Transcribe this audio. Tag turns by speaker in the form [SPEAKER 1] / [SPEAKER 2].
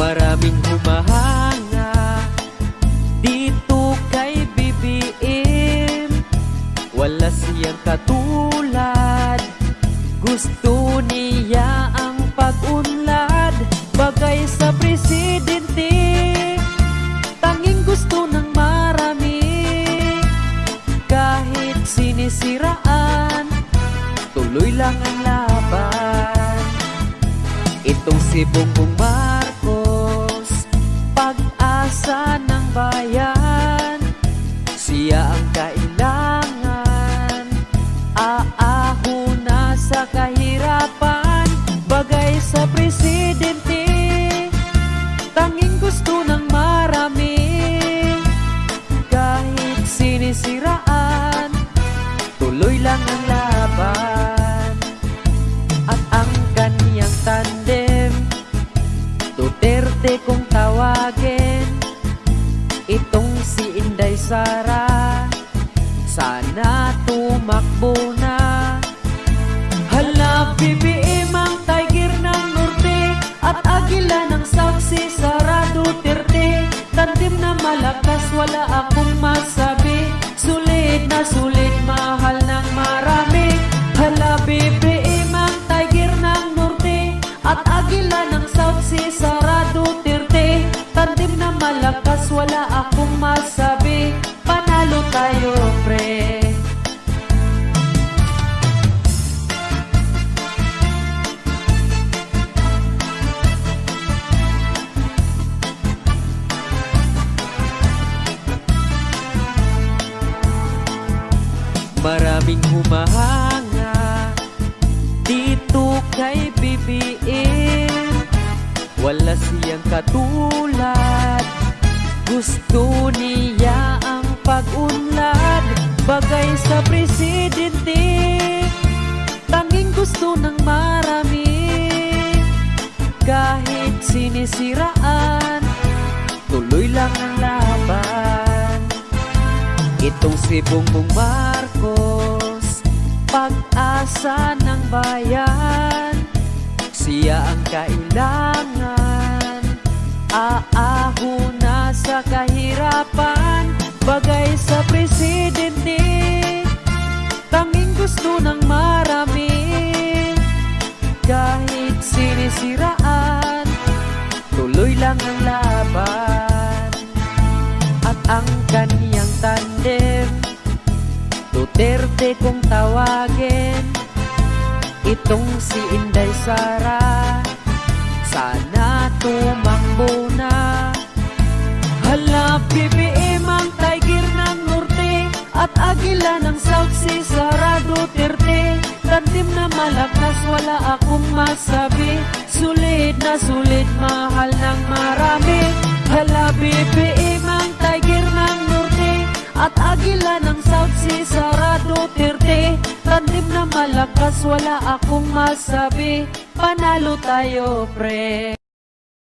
[SPEAKER 1] Maraming humahanga. Dito kay BBM Wala siyang katulad. Gusto niya ang pag-unlad. Bagay sa presidente. Tanging gusto ng marami. Kahit sinisiraan Tuloy lang ang laban. Itong si Bongbong Mar pag-asa ng bayan? Siya ang kailangan. Aaho na sa kahirapan Bagay sa presidente. Tanging gusto ng marami. Kahit sinisiraan Tuloy lang ang laban Sara Sana tumakbo na. Hala, BBM ang tiger ng norte At agila ng South si Sara Duterte Tandim na malakas, wala akong masabi. Sulit na sulit, mahal ng marami. Hala, BBM ang tiger ng norte At agila ng South si Sara Duterte Tandim na malakas, wala akong masabi Panalo tayo, pre. Maraming humahanga Dito kay BBM Wala siyang katulad Gusto niya pag-unlad Bagay sa presidente. Tanging gusto ng marami Kahit sinisiraan Tuloy lang ang laban. Itong si Bongbong Marcos Pag-asa ng bayan. Siya ang kailangan Aaho na sa kahirapan Bagay sa presidente. Tanging gusto ng marami. Kahit sinisiraan Tuloy lang ang laban. At ang kaniyang tandem Duterte kung tawagin. Itong si Inday Sara Sana tumakbo na. Hala, agila ng South si Sara Duterte Tandim na malakas, wala akong masabi. Sulit na sulit, mahal ng marami. Hala, BBM ang tiger ng norte. At agila ng South si Sara Duterte Tandim na malakas, wala akong masabi. Panalo tayo, pre